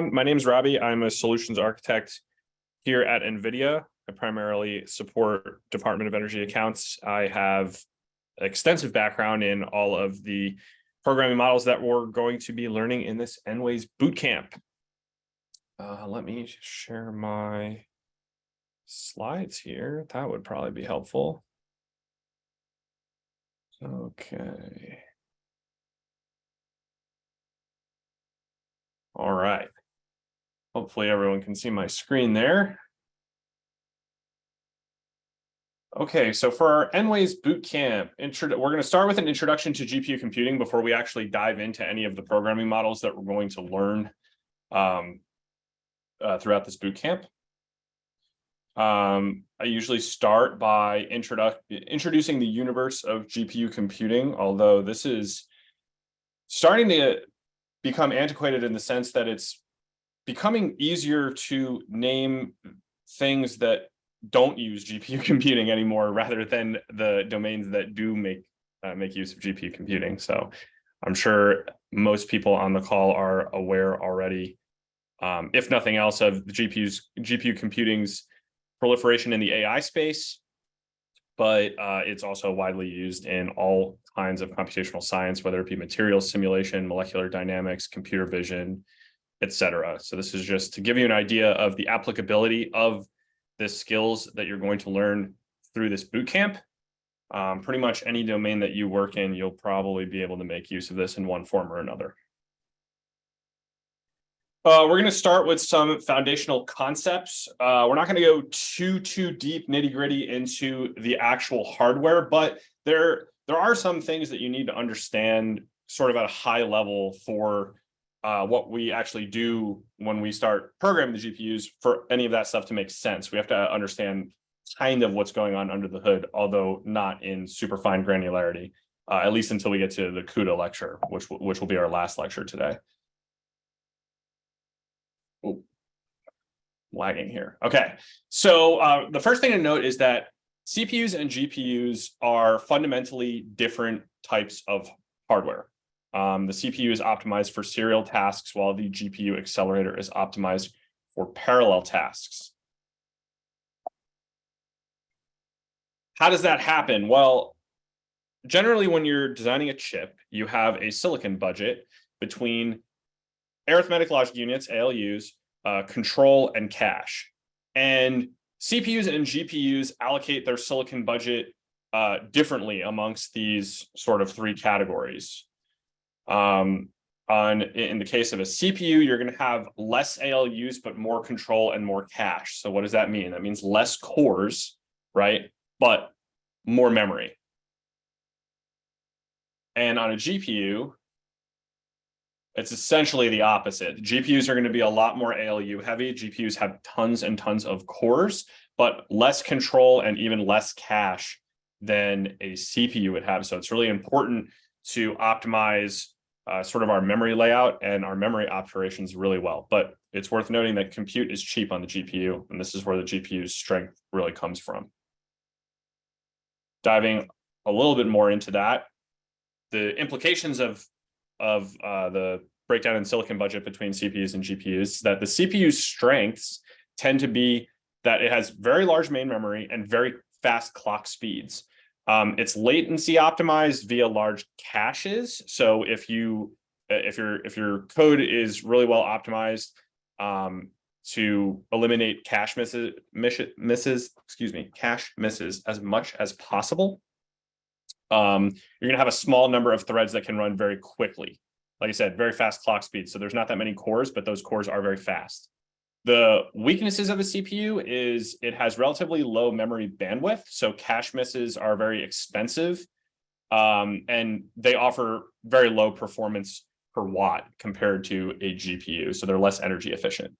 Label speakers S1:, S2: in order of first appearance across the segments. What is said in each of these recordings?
S1: My name is Robbie. I'm a solutions architect here at NVIDIA. I primarily support Department of Energy accounts. I have extensive background in all of the programming models that we're going to be learning in this NWAYS bootcamp. Uh, let me share my slides here. That would probably be helpful. Okay. All right. Hopefully everyone can see my screen there. Okay, so for our NWAYS bootcamp, we're going to start with an introduction to GPU computing before we actually dive into any of the programming models that we're going to learn um, uh, throughout this bootcamp. Um, I usually start by introdu introducing the universe of GPU computing, although this is starting to become antiquated in the sense that it's becoming easier to name things that don't use GPU computing anymore rather than the domains that do make uh, make use of GPU computing. So I'm sure most people on the call are aware already, um, if nothing else, of the GPU's GPU computing's proliferation in the AI space, but uh, it's also widely used in all kinds of computational science, whether it be materials simulation, molecular dynamics, computer vision, etc. So this is just to give you an idea of the applicability of the skills that you're going to learn through this boot camp. Um, pretty much any domain that you work in, you'll probably be able to make use of this in one form or another. Uh, we're going to start with some foundational concepts. Uh, we're not going to go too, too deep nitty gritty into the actual hardware, but there, there are some things that you need to understand sort of at a high level for uh, what we actually do when we start programming the GPUs for any of that stuff to make sense. We have to understand kind of what's going on under the hood, although not in super fine granularity, uh, at least until we get to the CUDA lecture, which, which will be our last lecture today. Ooh, lagging here. Okay, so uh, the first thing to note is that CPUs and GPUs are fundamentally different types of hardware. Um, the CPU is optimized for serial tasks while the GPU accelerator is optimized for parallel tasks. How does that happen? Well, generally when you're designing a chip, you have a silicon budget between arithmetic logic units, ALUs, uh, control, and cache. And CPUs and GPUs allocate their silicon budget uh, differently amongst these sort of three categories. Um, on in the case of a CPU, you're going to have less ALUs, but more control and more cache. So what does that mean? That means less cores, right? But more memory. And on a GPU, it's essentially the opposite. GPUs are going to be a lot more ALU heavy. GPUs have tons and tons of cores, but less control and even less cache than a CPU would have. So it's really important to optimize uh, sort of our memory layout and our memory operations really well. But it's worth noting that compute is cheap on the GPU, and this is where the GPU's strength really comes from. Diving a little bit more into that, the implications of, of uh, the breakdown in silicon budget between CPUs and GPUs, that the CPU's strengths tend to be that it has very large main memory and very fast clock speeds. Um, it's latency optimized via large caches. So if you if your if your code is really well optimized um, to eliminate cache misses, misses, excuse me, cache misses as much as possible, um, you're going to have a small number of threads that can run very quickly. Like I said, very fast clock speed. So there's not that many cores, but those cores are very fast. The weaknesses of a CPU is it has relatively low memory bandwidth, so cache misses are very expensive, um, and they offer very low performance per watt compared to a GPU, so they're less energy efficient.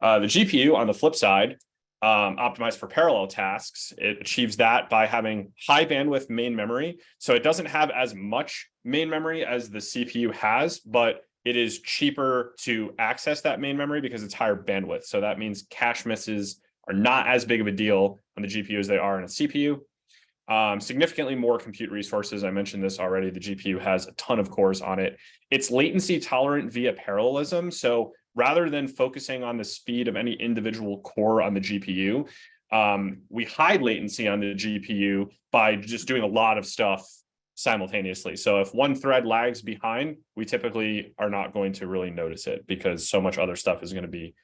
S1: Uh, the GPU, on the flip side, um, optimized for parallel tasks, it achieves that by having high bandwidth main memory, so it doesn't have as much main memory as the CPU has, but it is cheaper to access that main memory because it's higher bandwidth. So that means cache misses are not as big of a deal on the GPU as they are in a CPU. Um, significantly more compute resources. I mentioned this already. The GPU has a ton of cores on it. It's latency tolerant via parallelism. So rather than focusing on the speed of any individual core on the GPU, um, we hide latency on the GPU by just doing a lot of stuff simultaneously. So if one thread lags behind, we typically are not going to really notice it because so much other stuff is going to be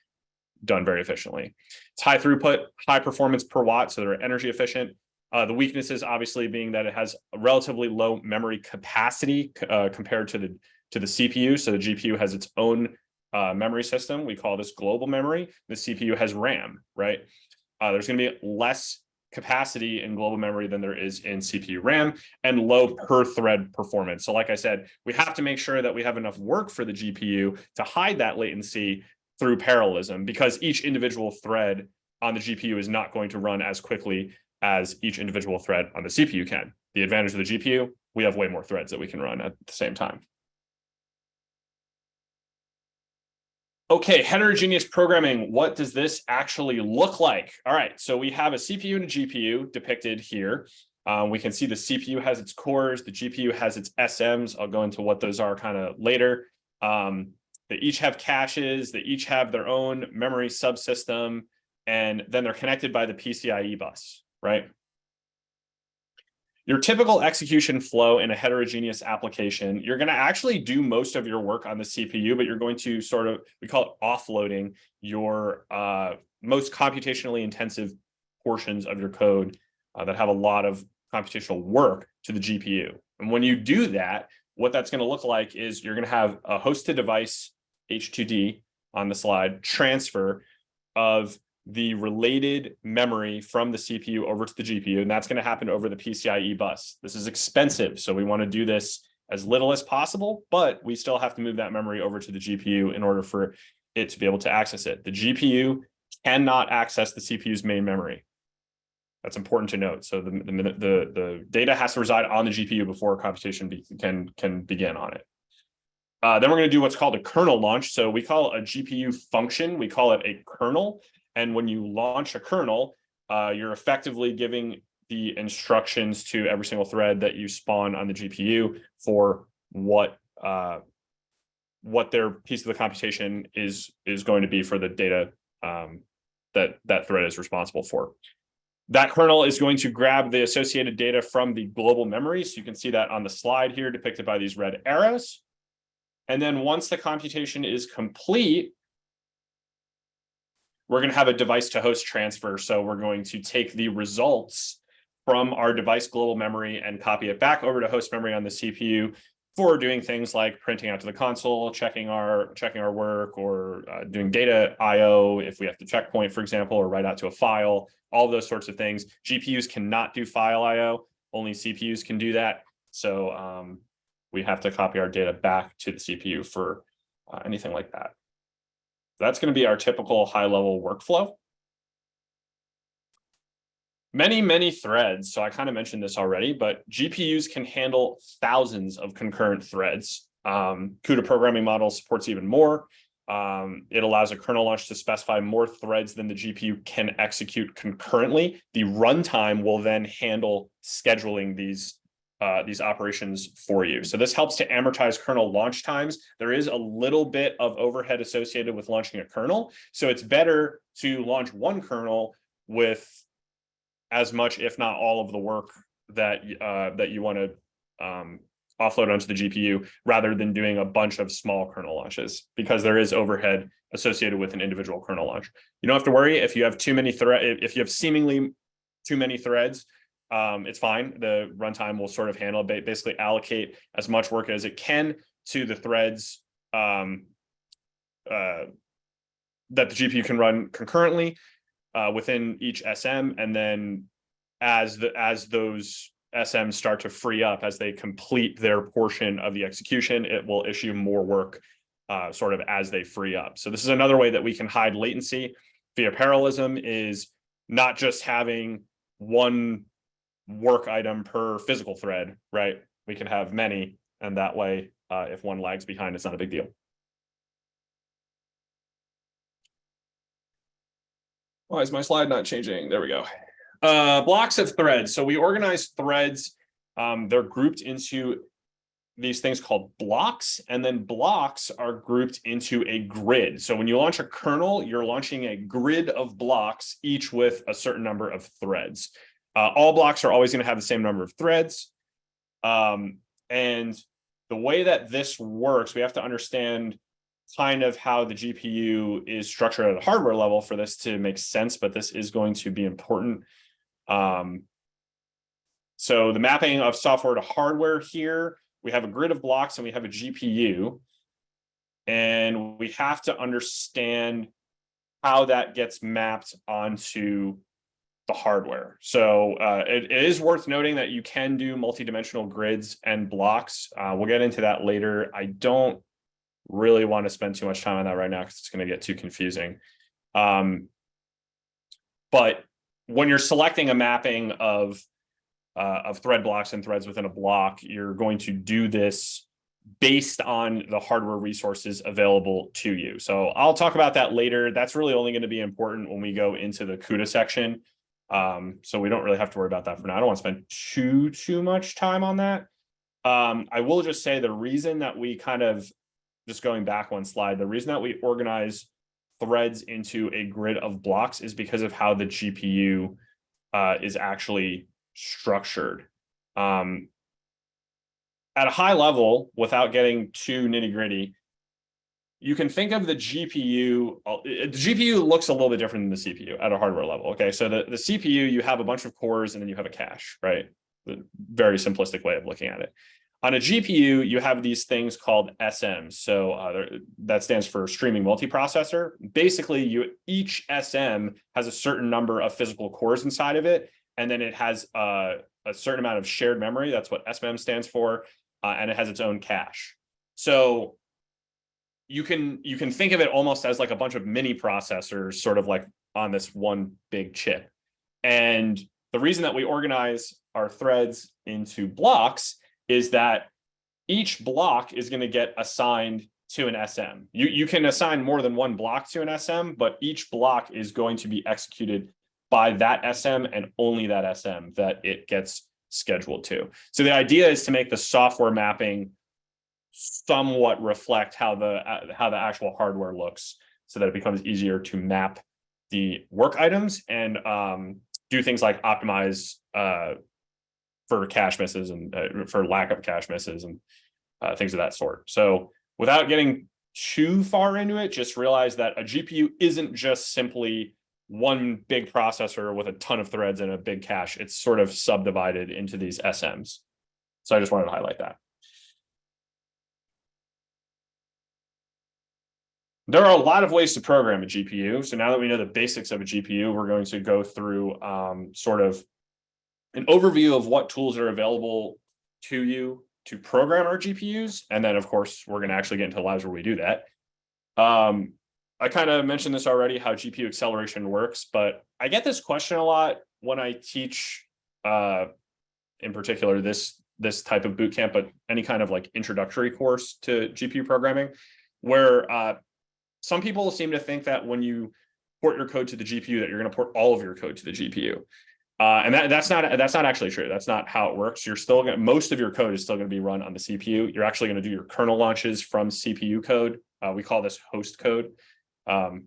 S1: done very efficiently. It's high throughput, high performance per watt, so they're energy efficient. Uh, the weaknesses obviously being that it has a relatively low memory capacity uh, compared to the to the CPU. So the GPU has its own uh, memory system. We call this global memory. The CPU has RAM, right? Uh, there's going to be less capacity in global memory than there is in CPU RAM and low per thread performance. So like I said, we have to make sure that we have enough work for the GPU to hide that latency through parallelism because each individual thread on the GPU is not going to run as quickly as each individual thread on the CPU can. The advantage of the GPU, we have way more threads that we can run at the same time. Okay, heterogeneous programming, what does this actually look like? All right, so we have a CPU and a GPU depicted here. Um, we can see the CPU has its cores, the GPU has its SMs. I'll go into what those are kind of later. Um, they each have caches, they each have their own memory subsystem, and then they're connected by the PCIe bus, right? Your typical execution flow in a heterogeneous application, you're going to actually do most of your work on the CPU, but you're going to sort of, we call it offloading your uh, most computationally intensive portions of your code uh, that have a lot of computational work to the GPU. And when you do that, what that's going to look like is you're going to have a host to device H2D on the slide transfer of the related memory from the CPU over to the GPU, and that's going to happen over the PCIe bus. This is expensive, so we want to do this as little as possible, but we still have to move that memory over to the GPU in order for it to be able to access it. The GPU cannot access the CPU's main memory. That's important to note. So the, the, the, the data has to reside on the GPU before computation be, can, can begin on it. Uh, then we're going to do what's called a kernel launch. So we call a GPU function, we call it a kernel. And when you launch a kernel, uh, you're effectively giving the instructions to every single thread that you spawn on the GPU for what uh, what their piece of the computation is is going to be for the data um, that that thread is responsible for. That kernel is going to grab the associated data from the global memory. So you can see that on the slide here depicted by these red arrows. And then once the computation is complete, we're going to have a device to host transfer. So we're going to take the results from our device global memory and copy it back over to host memory on the CPU for doing things like printing out to the console, checking our checking our work, or uh, doing data I/O if we have to checkpoint, for example, or write out to a file. All those sorts of things. GPUs cannot do file I/O. Only CPUs can do that. So um, we have to copy our data back to the CPU for uh, anything like that. That's going to be our typical high level workflow. Many, many threads. So I kind of mentioned this already, but GPUs can handle thousands of concurrent threads. Um, CUDA programming model supports even more. Um, it allows a kernel launch to specify more threads than the GPU can execute concurrently. The runtime will then handle scheduling these uh, these operations for you. So this helps to amortize kernel launch times. There is a little bit of overhead associated with launching a kernel. So it's better to launch one kernel with as much, if not all of the work that, uh, that you want to um, offload onto the GPU rather than doing a bunch of small kernel launches because there is overhead associated with an individual kernel launch. You don't have to worry if you have too many thread, if you have seemingly too many threads, um, it's fine. The runtime will sort of handle basically allocate as much work as it can to the threads um, uh, that the GPU can run concurrently uh, within each SM. And then as the as those SMs start to free up, as they complete their portion of the execution, it will issue more work uh, sort of as they free up. So this is another way that we can hide latency via parallelism is not just having one work item per physical thread, right? We can have many, and that way, uh, if one lags behind, it's not a big deal. Why is my slide not changing? There we go. Uh, blocks of threads. So we organize threads. Um, they're grouped into these things called blocks, and then blocks are grouped into a grid. So when you launch a kernel, you're launching a grid of blocks, each with a certain number of threads. Uh, all blocks are always going to have the same number of threads. Um, and the way that this works, we have to understand kind of how the GPU is structured at a hardware level for this to make sense, but this is going to be important. Um, so the mapping of software to hardware here, we have a grid of blocks and we have a GPU. And we have to understand how that gets mapped onto the hardware. So uh, it, it is worth noting that you can do multidimensional grids and blocks. Uh, we'll get into that later. I don't really want to spend too much time on that right now because it's going to get too confusing. Um, but when you're selecting a mapping of uh, of thread blocks and threads within a block, you're going to do this based on the hardware resources available to you. So I'll talk about that later. That's really only going to be important when we go into the CUDA section. Um, so we don't really have to worry about that for now. I don't want to spend too, too much time on that. Um, I will just say the reason that we kind of, just going back one slide, the reason that we organize threads into a grid of blocks is because of how the GPU uh, is actually structured. Um, at a high level, without getting too nitty gritty, you can think of the GPU, uh, the GPU looks a little bit different than the CPU at a hardware level. Okay, so the, the CPU, you have a bunch of cores and then you have a cache, right? The very simplistic way of looking at it. On a GPU, you have these things called SMs. So uh, that stands for streaming multiprocessor. Basically, you each SM has a certain number of physical cores inside of it, and then it has uh, a certain amount of shared memory. That's what SMM stands for, uh, and it has its own cache. So you can you can think of it almost as like a bunch of mini processors sort of like on this one big chip. And the reason that we organize our threads into blocks is that each block is going to get assigned to an SM. You, you can assign more than one block to an SM, but each block is going to be executed by that SM and only that SM that it gets scheduled to. So the idea is to make the software mapping somewhat reflect how the uh, how the actual hardware looks so that it becomes easier to map the work items and um, do things like optimize uh, for cache misses and uh, for lack of cache misses and uh, things of that sort. So without getting too far into it, just realize that a GPU isn't just simply one big processor with a ton of threads and a big cache. It's sort of subdivided into these SMs. So I just wanted to highlight that. There are a lot of ways to program a GPU. So now that we know the basics of a GPU, we're going to go through um, sort of an overview of what tools are available to you to program our GPUs. And then, of course, we're going to actually get into labs where we do that. Um, I kind of mentioned this already, how GPU acceleration works, but I get this question a lot when I teach, uh, in particular, this this type of bootcamp, but any kind of like introductory course to GPU programming, where uh, some people seem to think that when you port your code to the GPU, that you're going to port all of your code to the GPU. Uh, and that, that's not that's not actually true. That's not how it works. You're still going most of your code is still going to be run on the CPU. You're actually going to do your kernel launches from CPU code. Uh, we call this host code. Um,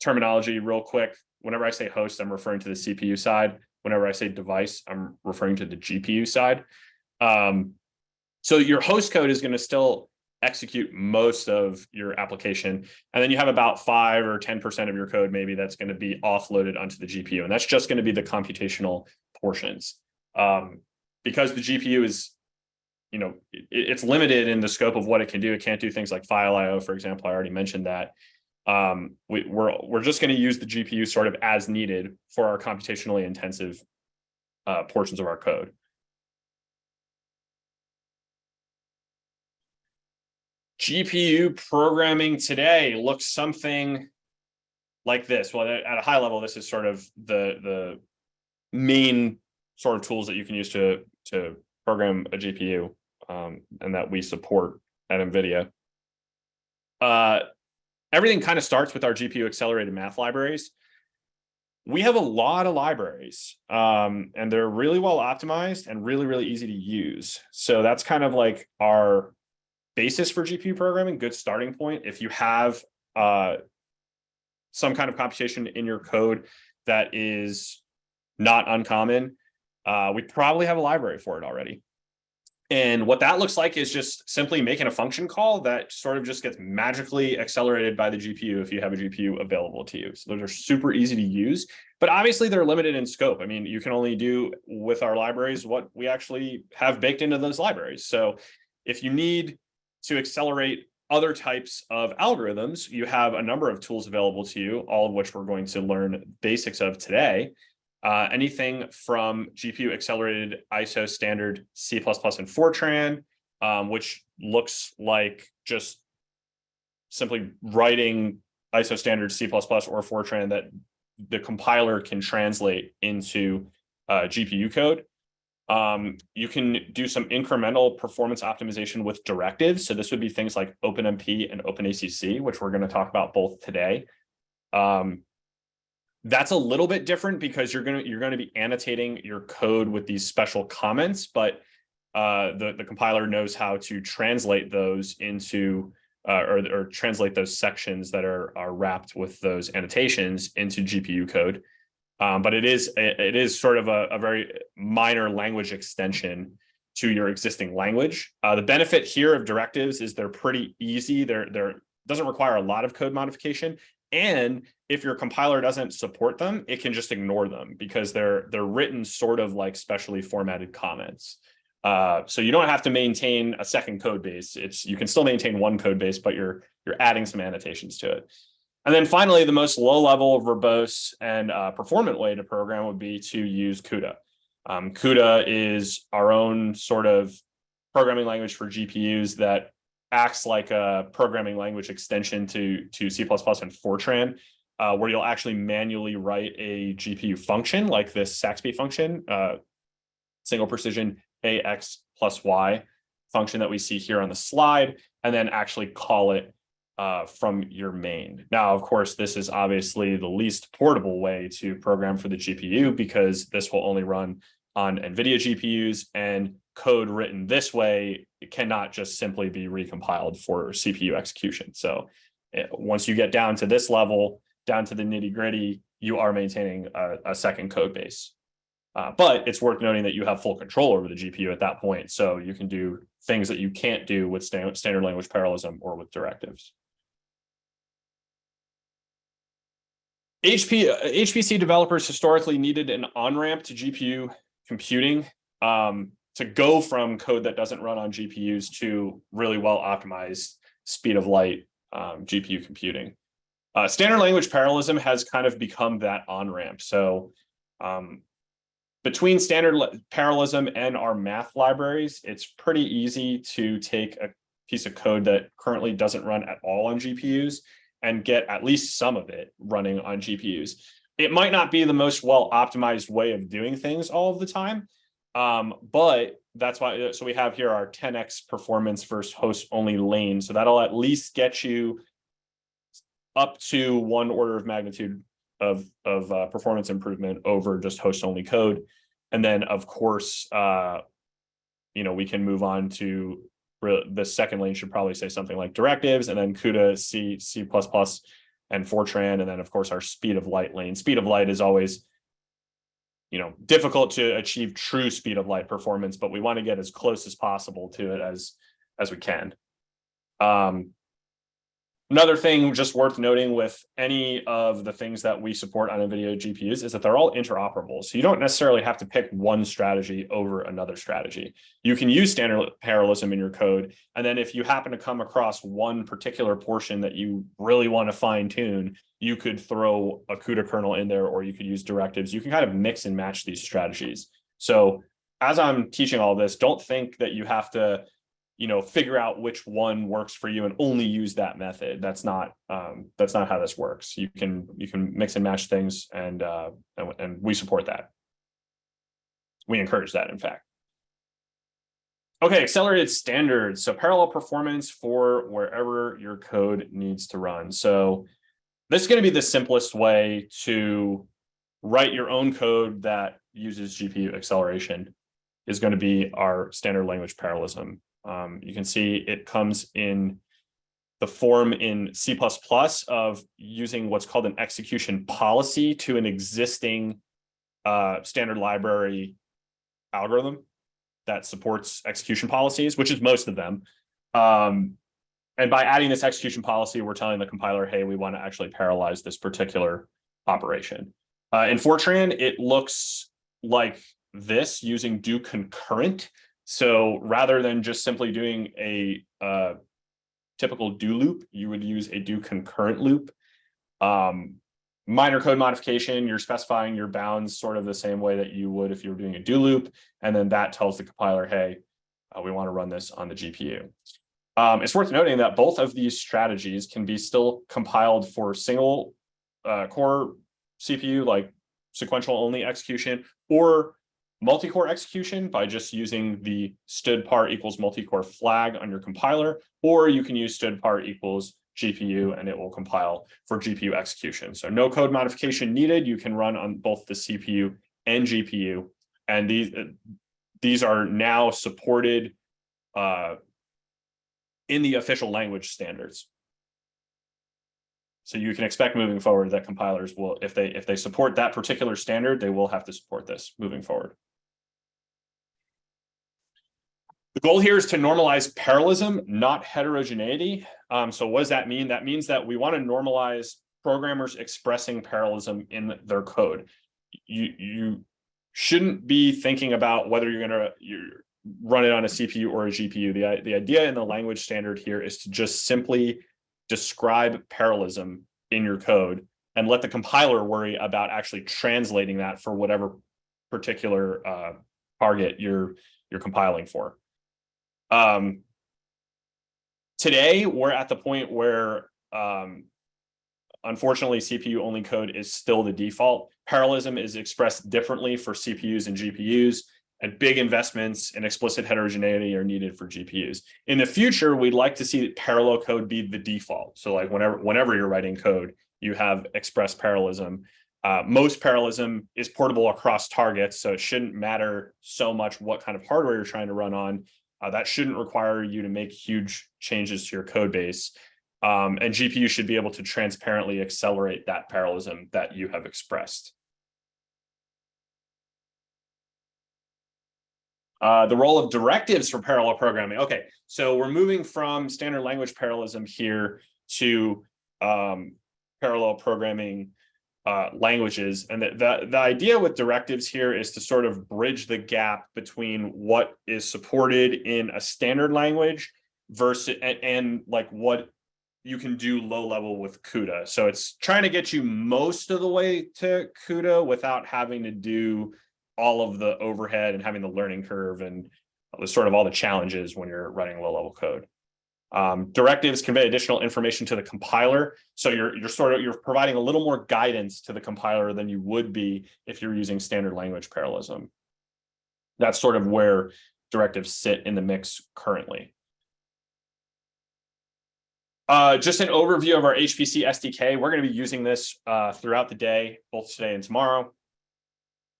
S1: terminology real quick. Whenever I say host, I'm referring to the CPU side. Whenever I say device, I'm referring to the GPU side. Um, so your host code is going to still execute most of your application. And then you have about five or 10% of your code maybe that's going to be offloaded onto the GPU. And that's just going to be the computational portions. Um, because the GPU is, you know, it, it's limited in the scope of what it can do. It can't do things like file IO, for example. I already mentioned that. Um, we, we're, we're just going to use the GPU sort of as needed for our computationally intensive uh, portions of our code. GPU programming today looks something like this. Well, at a high level, this is sort of the the main sort of tools that you can use to to program a GPU um, and that we support at NVIDIA. Uh, everything kind of starts with our GPU accelerated math libraries. we have a lot of libraries um, and they're really well optimized and really, really easy to use. So that's kind of like our basis for GPU programming, good starting point. If you have uh, some kind of computation in your code that is not uncommon, uh, we probably have a library for it already. And what that looks like is just simply making a function call that sort of just gets magically accelerated by the GPU if you have a GPU available to you. So those are super easy to use, but obviously they're limited in scope. I mean, you can only do with our libraries what we actually have baked into those libraries. So if you need to accelerate other types of algorithms, you have a number of tools available to you, all of which we're going to learn basics of today. Uh, anything from GPU accelerated ISO standard C++ and Fortran, um, which looks like just simply writing ISO standard C++ or Fortran that the compiler can translate into uh, GPU code. Um, you can do some incremental performance optimization with directives. So this would be things like OpenMP and OpenACC, which we're going to talk about both today. Um, that's a little bit different because you're going to you're going to be annotating your code with these special comments, but uh, the the compiler knows how to translate those into uh, or or translate those sections that are are wrapped with those annotations into GPU code. Um, but it is it is sort of a, a, very minor language extension to your existing language. Uh, the benefit here of directives is they're pretty easy. They're they're doesn't require a lot of code modification and if your compiler doesn't support them, it can just ignore them because they're they're written sort of like specially formatted comments. Uh, so you don't have to maintain a second code base. It's you can still maintain one code base, but you're you're adding some annotations to it. And then finally, the most low level, verbose, and uh, performant way to program would be to use CUDA. Um, CUDA is our own sort of programming language for GPUs that acts like a programming language extension to, to C++ and Fortran, uh, where you'll actually manually write a GPU function like this SAXPY function, uh, single precision AX plus Y function that we see here on the slide, and then actually call it uh, from your main. Now, of course, this is obviously the least portable way to program for the GPU because this will only run on NVIDIA GPUs and code written this way cannot just simply be recompiled for CPU execution. So eh, once you get down to this level, down to the nitty gritty, you are maintaining a, a second code base. Uh, but it's worth noting that you have full control over the GPU at that point. So you can do things that you can't do with sta standard language parallelism or with directives. HP, HPC developers historically needed an on-ramp to GPU computing. Um, to go from code that doesn't run on GPUs to really well optimized speed of light um, GPU computing. Uh, standard language parallelism has kind of become that on-ramp. So um, between standard parallelism and our math libraries, it's pretty easy to take a piece of code that currently doesn't run at all on GPUs and get at least some of it running on GPUs. It might not be the most well optimized way of doing things all of the time, um, but that's why, so we have here our 10x performance versus host only lane. So that'll at least get you up to one order of magnitude of, of uh, performance improvement over just host only code. And then of course, uh, you know, we can move on to the second lane should probably say something like directives and then CUDA, C, C++, and Fortran. And then of course our speed of light lane. Speed of light is always you know, difficult to achieve true speed of light performance, but we want to get as close as possible to it as, as we can. Um, Another thing just worth noting with any of the things that we support on NVIDIA GPUs is that they're all interoperable. So you don't necessarily have to pick one strategy over another strategy. You can use standard parallelism in your code. And then if you happen to come across one particular portion that you really want to fine tune, you could throw a CUDA kernel in there or you could use directives. You can kind of mix and match these strategies. So as I'm teaching all this, don't think that you have to you know, figure out which one works for you and only use that method. That's not um, that's not how this works. You can you can mix and match things, and uh, and, and we support that. We encourage that, in fact. Okay, accelerated standards. So parallel performance for wherever your code needs to run. So this is going to be the simplest way to write your own code that uses GPU acceleration is going to be our standard language parallelism. Um, you can see it comes in the form in C++ of using what's called an execution policy to an existing uh, standard library algorithm that supports execution policies, which is most of them. Um, and by adding this execution policy, we're telling the compiler, hey, we want to actually parallelize this particular operation. Uh, in Fortran, it looks like this using do concurrent. So rather than just simply doing a uh, typical do loop, you would use a do concurrent loop. Um, minor code modification, you're specifying your bounds sort of the same way that you would if you were doing a do loop. And then that tells the compiler, hey, uh, we want to run this on the GPU. Um, it's worth noting that both of these strategies can be still compiled for single uh, core CPU, like sequential only execution, or multi-core execution by just using the stdpar equals multi-core flag on your compiler, or you can use stdpar equals GPU and it will compile for GPU execution. So no code modification needed. You can run on both the CPU and GPU. And these, these are now supported uh, in the official language standards. So you can expect moving forward that compilers will, if they if they support that particular standard, they will have to support this moving forward. The goal here is to normalize parallelism, not heterogeneity. Um, so what does that mean? That means that we want to normalize programmers expressing parallelism in their code. You, you shouldn't be thinking about whether you're going to you're run it on a CPU or a GPU. The, the idea in the language standard here is to just simply describe parallelism in your code and let the compiler worry about actually translating that for whatever particular uh, target you're you're compiling for. Um, today, we're at the point where, um, unfortunately, CPU only code is still the default. Parallelism is expressed differently for CPUs and GPUs, and big investments in explicit heterogeneity are needed for GPUs. In the future, we'd like to see parallel code be the default. So like whenever, whenever you're writing code, you have express parallelism. Uh, most parallelism is portable across targets, so it shouldn't matter so much what kind of hardware you're trying to run on. Uh, that shouldn't require you to make huge changes to your code base. Um, and GPU should be able to transparently accelerate that parallelism that you have expressed. Uh, the role of directives for parallel programming. Okay, so we're moving from standard language parallelism here to um, parallel programming uh, languages. And the, the, the idea with directives here is to sort of bridge the gap between what is supported in a standard language versus and, and like what you can do low level with CUDA. So it's trying to get you most of the way to CUDA without having to do all of the overhead and having the learning curve and sort of all the challenges when you're running low level code. Um, directives convey additional information to the compiler. So you're, you're sort of, you're providing a little more guidance to the compiler than you would be if you're using standard language parallelism. That's sort of where directives sit in the mix currently. Uh, just an overview of our HPC SDK. We're going to be using this uh, throughout the day, both today and tomorrow.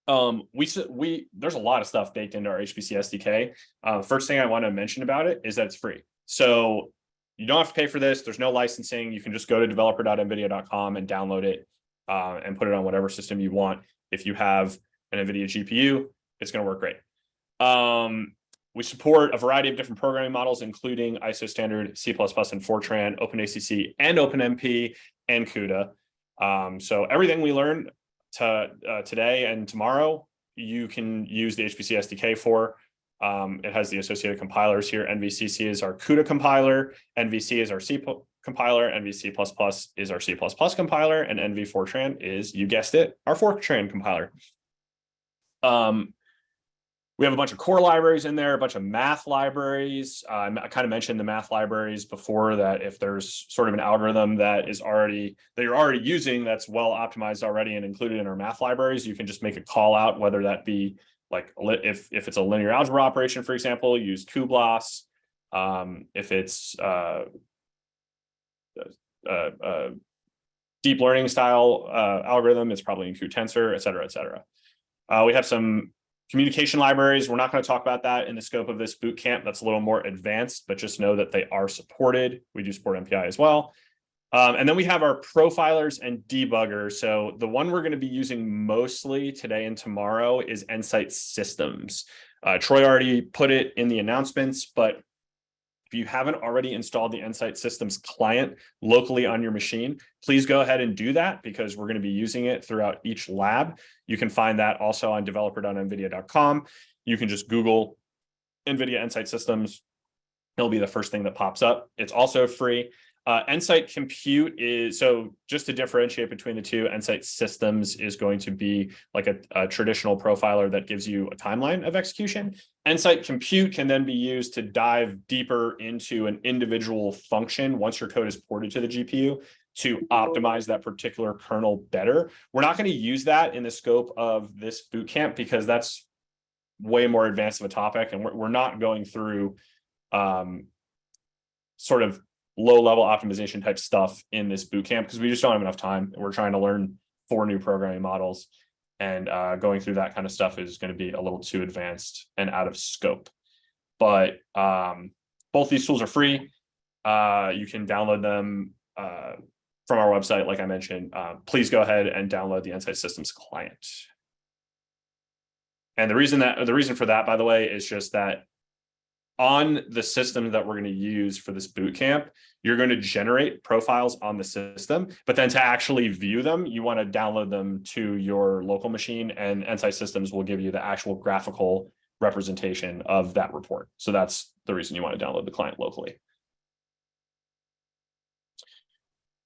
S1: Um, we we there's a lot of stuff baked into our HPC SDK. Uh, first thing I want to mention about it is that it's free. So you don't have to pay for this. There's no licensing. You can just go to developer.nvidia.com and download it uh, and put it on whatever system you want. If you have an NVIDIA GPU, it's going to work great. Um, we support a variety of different programming models, including ISO standard C++ and Fortran, OpenACC and OpenMP and CUDA. Um, so everything we learn to, uh, today and tomorrow, you can use the HPC SDK for. Um, it has the associated compilers here. NVCC is our CUDA compiler. NVC is our C compiler. NVC++ is our C++ compiler. And nvfortran is, you guessed it, our Fortran compiler. Um, we have a bunch of core libraries in there, a bunch of math libraries. Uh, I kind of mentioned the math libraries before that if there's sort of an algorithm that is already, that you're already using that's well optimized already and included in our math libraries, you can just make a call out, whether that be like if if it's a linear algebra operation, for example, use cuBLAS. Um, if it's uh, uh, uh, deep learning style uh, algorithm, it's probably in cuTensor, et cetera, et cetera. Uh, we have some communication libraries. We're not going to talk about that in the scope of this boot camp. That's a little more advanced, but just know that they are supported. We do support MPI as well. Um, and then we have our profilers and debuggers. So the one we're going to be using mostly today and tomorrow is Nsight Systems. Uh, Troy already put it in the announcements, but if you haven't already installed the Nsight Systems client locally on your machine, please go ahead and do that because we're going to be using it throughout each lab. You can find that also on developer.nvidia.com. You can just Google NVIDIA Nsight Systems. It'll be the first thing that pops up. It's also free. Uh, Nsight Compute is, so just to differentiate between the two, Nsight Systems is going to be like a, a, traditional profiler that gives you a timeline of execution. Nsight Compute can then be used to dive deeper into an individual function once your code is ported to the GPU to optimize that particular kernel better. We're not going to use that in the scope of this bootcamp because that's way more advanced of a topic and we're, we're not going through um, sort of low level optimization type stuff in this boot camp because we just don't have enough time. We're trying to learn four new programming models and uh, going through that kind of stuff is going to be a little too advanced and out of scope. But um, both these tools are free. Uh, you can download them uh, from our website, like I mentioned. Uh, please go ahead and download the Nsight Systems client. And the reason that the reason for that, by the way, is just that on the system that we're going to use for this boot camp, you're going to generate profiles on the system, but then to actually view them, you want to download them to your local machine and Nsight Systems will give you the actual graphical representation of that report. So that's the reason you want to download the client locally.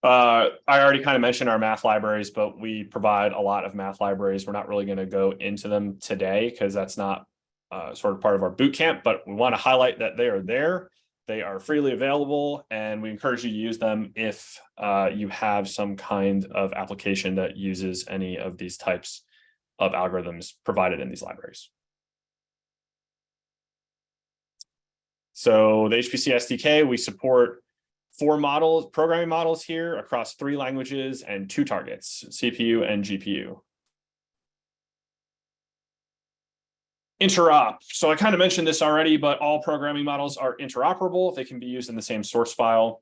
S1: Uh, I already kind of mentioned our math libraries, but we provide a lot of math libraries. We're not really going to go into them today because that's not uh, sort of part of our boot camp, but we want to highlight that they are there. They are freely available and we encourage you to use them if uh, you have some kind of application that uses any of these types of algorithms provided in these libraries. So the HPC SDK, we support four models, programming models here across three languages and two targets, CPU and GPU. Interop. So I kind of mentioned this already, but all programming models are interoperable. They can be used in the same source file.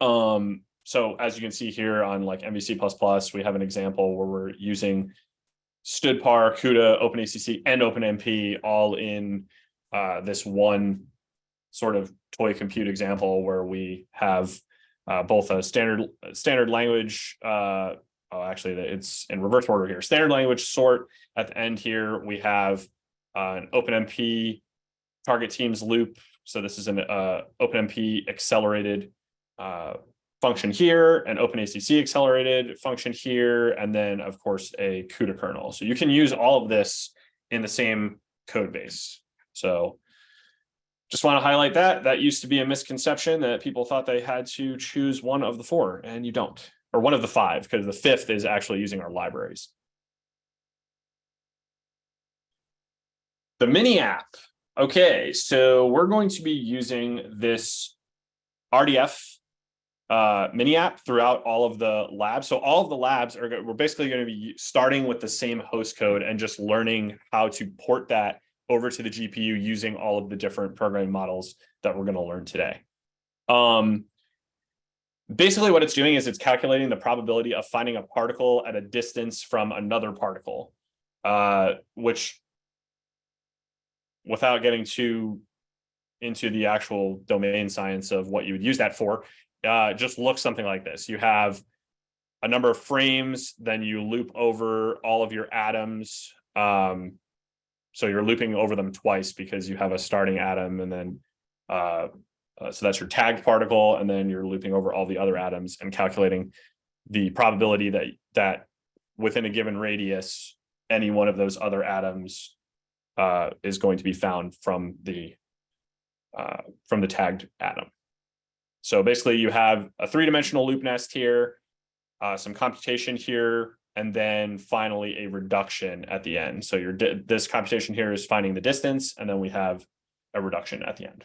S1: Um, so as you can see here on like NVC++, we have an example where we're using stdpar, CUDA, OpenACC, and OpenMP all in uh, this one sort of toy compute example where we have uh, both a standard standard language uh, oh, actually it's in reverse order here. Standard language sort at the end here, we have uh, an OpenMP target teams loop. So this is an uh, OpenMP accelerated uh, function here, an OpenACC accelerated function here, and then of course a CUDA kernel. So you can use all of this in the same code base. So just want to highlight that. That used to be a misconception that people thought they had to choose one of the four, and you don't or one of the five, because the fifth is actually using our libraries. The mini app. Okay, so we're going to be using this RDF uh, mini app throughout all of the labs. So all of the labs are, we're basically going to be starting with the same host code and just learning how to port that over to the GPU using all of the different programming models that we're going to learn today. Um, basically what it's doing is it's calculating the probability of finding a particle at a distance from another particle, uh, which without getting too into the actual domain science of what you would use that for, uh, just looks something like this. You have a number of frames, then you loop over all of your atoms. Um, so you're looping over them twice because you have a starting atom and then uh, uh, so that's your tagged particle, and then you're looping over all the other atoms and calculating the probability that that within a given radius, any one of those other atoms uh, is going to be found from the uh, from the tagged atom. So basically, you have a three-dimensional loop nest here, uh, some computation here, and then finally a reduction at the end. So your this computation here is finding the distance, and then we have a reduction at the end.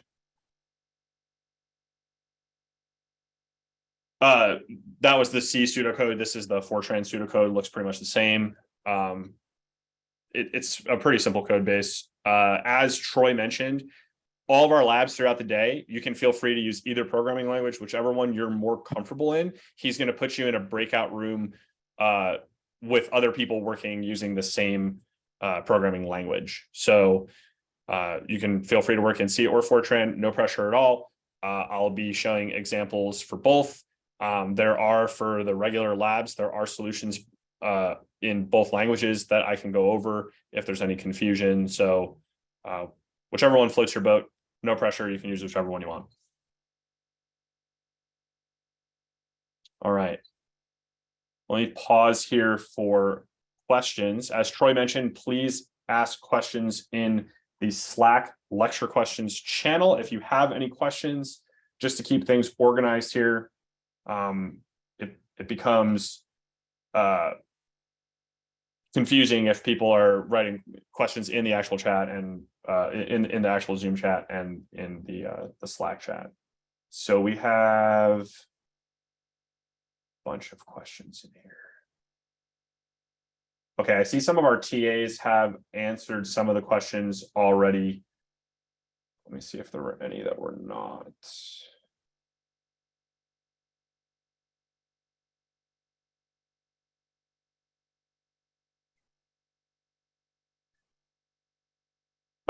S1: Uh, that was the C pseudocode. This is the Fortran pseudocode. Looks pretty much the same. Um, it, it's a pretty simple code base. Uh, as Troy mentioned, all of our labs throughout the day, you can feel free to use either programming language, whichever one you're more comfortable in. He's going to put you in a breakout room uh, with other people working using the same uh, programming language. So uh, you can feel free to work in C or Fortran, no pressure at all. Uh, I'll be showing examples for both. Um, there are for the regular labs, there are solutions uh, in both languages that I can go over if there's any confusion. So uh, whichever one floats your boat, no pressure. You can use whichever one you want. All right. Let me pause here for questions. As Troy mentioned, please ask questions in the Slack lecture questions channel. If you have any questions, just to keep things organized here, um, it, it becomes uh, confusing if people are writing questions in the actual chat and uh, in, in the actual Zoom chat and in the, uh, the Slack chat. So we have a bunch of questions in here. Okay, I see some of our TAs have answered some of the questions already. Let me see if there were any that were not.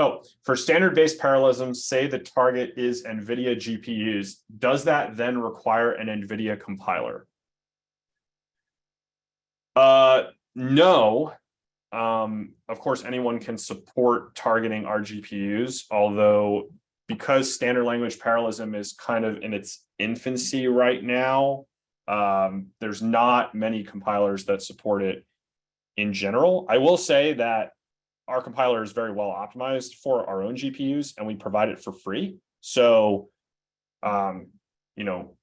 S1: Oh, for standard-based parallelism, say the target is NVIDIA GPUs, does that then require an NVIDIA compiler? Uh, no. Um, of course, anyone can support targeting our GPUs, although because standard language parallelism is kind of in its infancy right now, um, there's not many compilers that support it in general. I will say that our compiler is very well optimized for our own GPUs and we provide it for free. So, um, you know,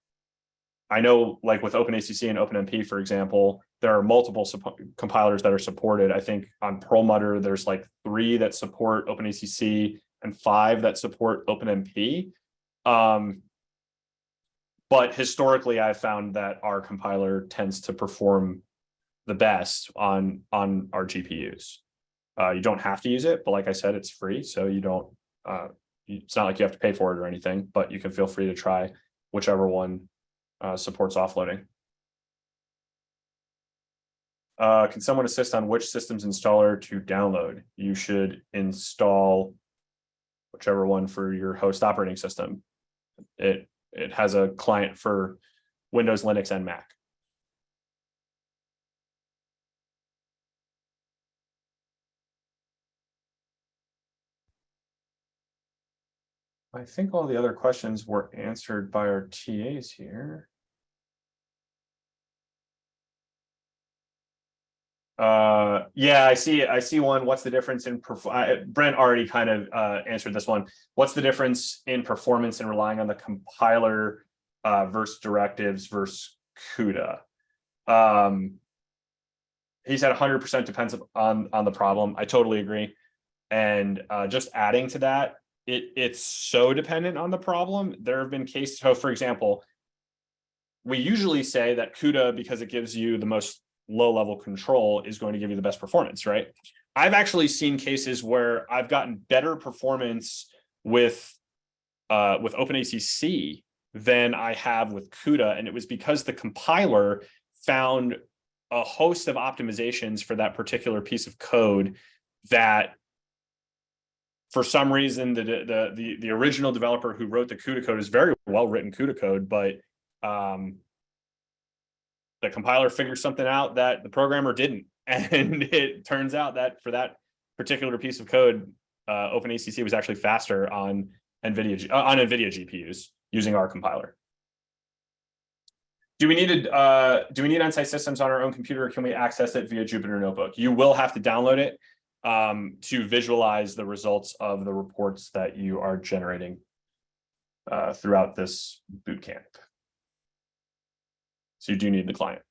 S1: I know like with OpenACC and OpenMP, for example, there are multiple compilers that are supported. I think on Perlmutter, there's like three that support OpenACC and five that support OpenMP. Um, but historically, I've found that our compiler tends to perform the best on, on our GPUs. Uh, you don't have to use it, but like I said, it's free. So you don't, uh, it's not like you have to pay for it or anything, but you can feel free to try whichever one uh, supports offloading. Uh, can someone assist on which systems installer to download? You should install whichever one for your host operating system. It, it has a client for Windows, Linux, and Mac. I think all the other questions were answered by our TAs here. Uh, yeah, I see. I see one. What's the difference in Brent already kind of uh, answered this one. What's the difference in performance and relying on the compiler uh, versus directives versus CUDA? Um, he said 100% depends on on the problem. I totally agree. And uh, just adding to that, it it's so dependent on the problem. There have been cases, so for example, we usually say that CUDA, because it gives you the most low level control, is going to give you the best performance, right? I've actually seen cases where I've gotten better performance with uh, with OpenACC than I have with CUDA, and it was because the compiler found a host of optimizations for that particular piece of code that for some reason, the, the, the, the original developer who wrote the CUDA code is very well written CUDA code, but um, the compiler figures something out that the programmer didn't. And it turns out that for that particular piece of code, uh, OpenACC was actually faster on NVIDIA, uh, on NVIDIA GPUs using our compiler. Do we need a, uh, do we need Nsight systems on our own computer or can we access it via Jupyter Notebook? You will have to download it um, to visualize the results of the reports that you are generating uh, throughout this boot camp. So you do need the client.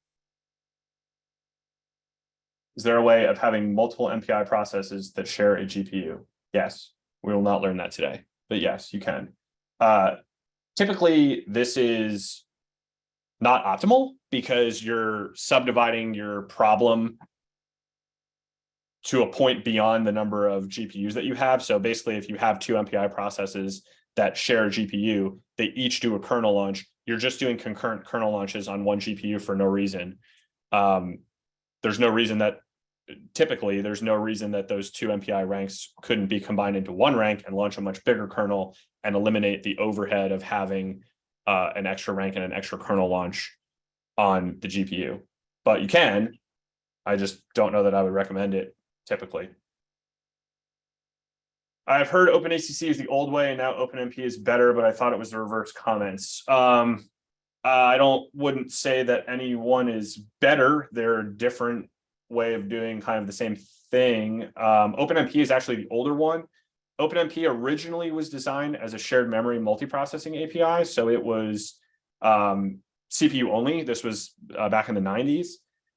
S1: Is there a way of having multiple MPI processes that share a GPU? Yes, we will not learn that today, but yes, you can. Uh, typically, this is not optimal because you're subdividing your problem to a point beyond the number of GPUs that you have. So basically, if you have two MPI processes that share a GPU, they each do a kernel launch. You're just doing concurrent kernel launches on one GPU for no reason. Um, there's no reason that typically there's no reason that those two MPI ranks couldn't be combined into one rank and launch a much bigger kernel and eliminate the overhead of having uh, an extra rank and an extra kernel launch on the GPU. But you can. I just don't know that I would recommend it typically. I've heard OpenACC is the old way and now OpenMP is better, but I thought it was the reverse comments. Um, I don't wouldn't say that any one is better. They're a different way of doing kind of the same thing. Um, OpenMP is actually the older one. OpenMP originally was designed as a shared memory multiprocessing API. So it was um, CPU only. This was uh, back in the 90s.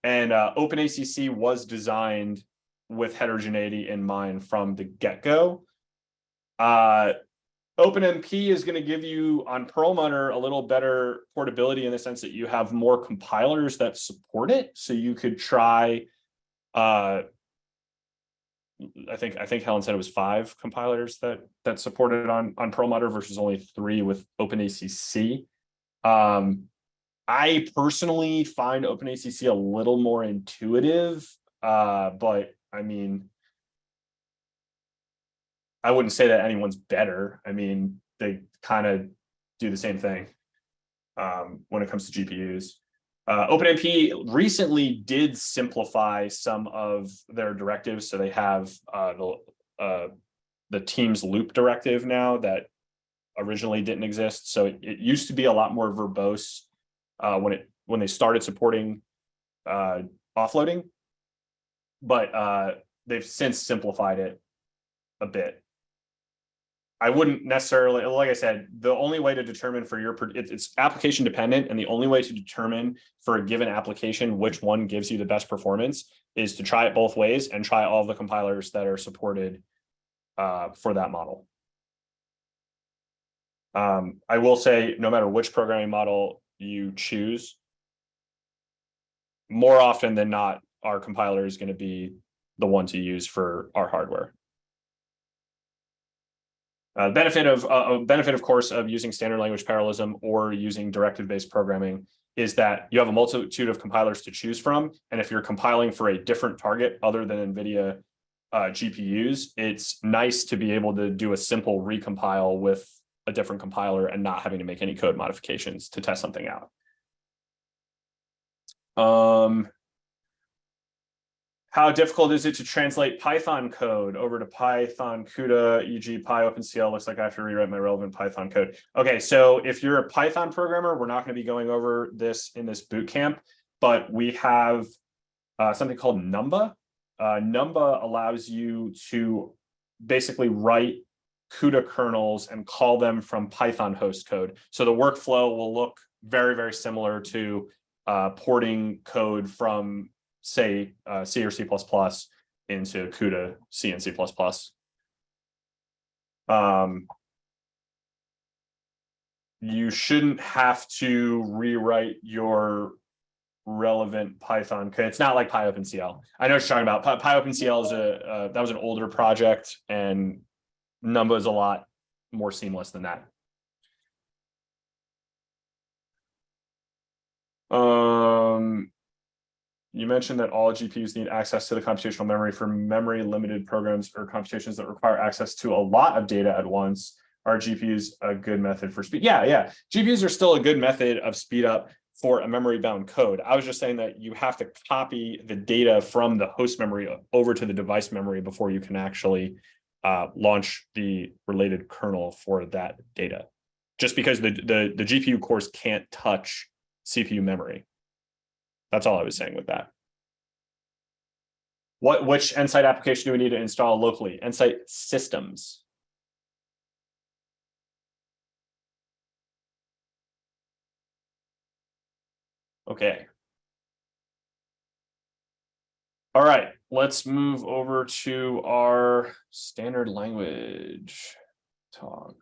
S1: And uh, OpenACC was designed with heterogeneity in mind from the get-go. Uh, OpenMP is going to give you on Perlmutter a little better portability in the sense that you have more compilers that support it. So you could try, uh, I think I think Helen said it was five compilers that that supported on on Perlmutter versus only three with OpenACC. Um, I personally find OpenACC a little more intuitive, uh, but I mean, I wouldn't say that anyone's better. I mean, they kind of do the same thing um, when it comes to GPUs. Uh, OpenMP recently did simplify some of their directives. So they have uh, the, uh, the Teams loop directive now that originally didn't exist. So it, it used to be a lot more verbose uh, when it when they started supporting uh, offloading, but uh, they've since simplified it a bit. I wouldn't necessarily, like I said, the only way to determine for your, it's application dependent and the only way to determine for a given application which one gives you the best performance is to try it both ways and try all the compilers that are supported uh, for that model. Um, I will say no matter which programming model you choose, more often than not, our compiler is going to be the one to use for our hardware. Uh, benefit of uh, benefit, of course, of using standard language parallelism or using directive-based programming is that you have a multitude of compilers to choose from. And if you're compiling for a different target other than NVIDIA uh, GPUs, it's nice to be able to do a simple recompile with a different compiler and not having to make any code modifications to test something out. Um, how difficult is it to translate Python code over to Python CUDA, e.g. PyOpenCL? Looks like I have to rewrite my relevant Python code. Okay, so if you're a Python programmer, we're not going to be going over this in this boot camp, but we have uh, something called Numba. Uh, Numba allows you to basically write CUDA kernels and call them from Python host code. So the workflow will look very, very similar to uh, porting code from say uh, C or C++ into CUDA C and C++. Um, you shouldn't have to rewrite your relevant Python code. It's not like PyOpenCL. I know what you're talking about. Py PyOpenCL is a uh, that was an older project, and Numba is a lot more seamless than that. Um, you mentioned that all GPUs need access to the computational memory for memory limited programs or computations that require access to a lot of data at once. Are GPUs a good method for speed? Yeah, yeah. GPUs are still a good method of speed up for a memory bound code. I was just saying that you have to copy the data from the host memory over to the device memory before you can actually uh, launch the related kernel for that data. Just because the, the, the GPU cores can't touch CPU memory. That's all I was saying with that. What which Nsight application do we need to install locally? Nsight systems. Okay. All right, let's move over to our standard language talk.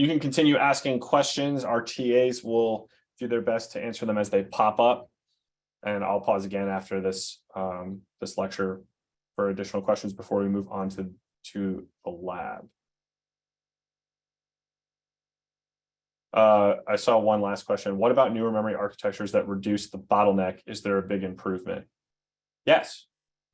S1: You can continue asking questions. Our TAs will do their best to answer them as they pop up. And I'll pause again after this, um, this lecture for additional questions before we move on to, to the lab. Uh, I saw one last question. What about newer memory architectures that reduce the bottleneck? Is there a big improvement? Yes.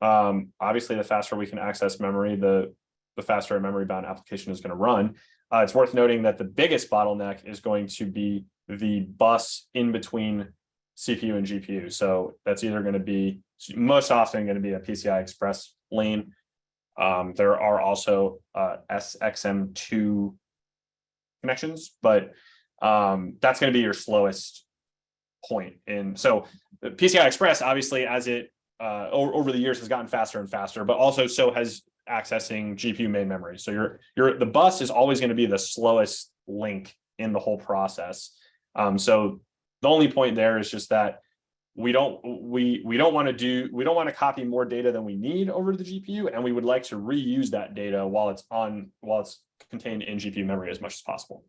S1: Um, obviously, the faster we can access memory, the, the faster a memory bound application is going to run. Uh, it's worth noting that the biggest bottleneck is going to be the bus in between CPU and GPU. So that's either going to be most often going to be a PCI Express lane. Um, there are also uh, SXM2 connections, but um, that's going to be your slowest point. And so PCI Express, obviously, as it uh, over, over the years has gotten faster and faster, but also so has accessing GPU main memory. So your your the bus is always going to be the slowest link in the whole process. Um, so the only point there is just that we don't we we don't want to do we don't want to copy more data than we need over to the GPU, and we would like to reuse that data while it's on while it's contained in GPU memory as much as possible.